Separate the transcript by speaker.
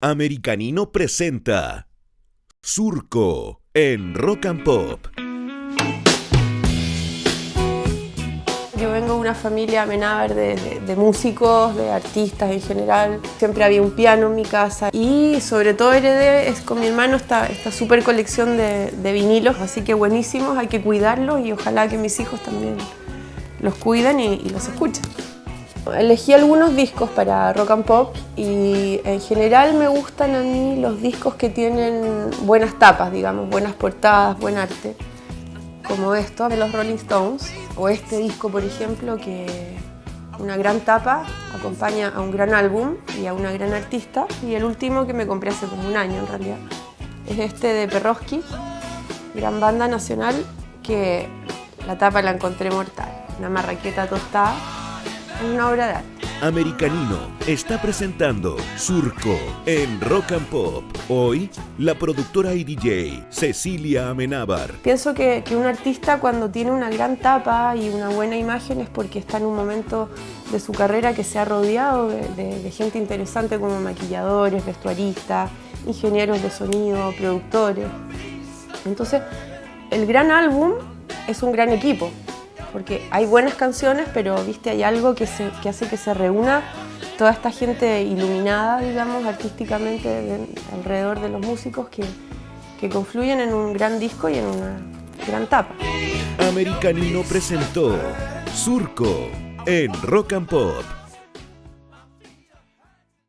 Speaker 1: Americanino presenta Surco en Rock and Pop.
Speaker 2: Yo vengo de una familia Amenábar de, músicos, de artistas en general. Siempre había un piano en mi casa y sobre todo heredé es con mi hermano esta, esta super colección de, vinilos, así que buenísimos, hay que cuidarlos y ojalá que mis hijos también los cuiden y los escuchen. Elegí algunos discos para rock and pop y en general me gustan a mí los discos que tienen buenas tapas, digamos, buenas portadas, buen arte como estos de los Rolling Stones, o este disco, por ejemplo, que una gran tapa acompaña a un gran álbum y a una gran artista. Y el último que me compré hace como un año en realidad es este de Perroski, gran banda nacional, que la tapa la encontré mortal. Una marraqueta tostada, una obra de arte.
Speaker 1: Americanino está presentando Surco en Rock and Pop. Hoy, la productora y DJ Cecilia Amenábar.
Speaker 2: Pienso que, que un artista cuando tiene una gran tapa y una buena imagen es porque está en un momento de su carrera que se ha rodeado de, de- de gente interesante como maquilladores, vestuaristas, ingenieros de sonido, productores. Entonces, el gran álbum es un gran equipo, porque hay buenas canciones, pero viste, hay algo que, se- hace que se reúna toda esta gente iluminada, digamos, artísticamente de- alrededor de los músicos que, que confluyen en un gran disco y en una gran tapa.
Speaker 1: Americanino presentó Surco en Rock and Pop.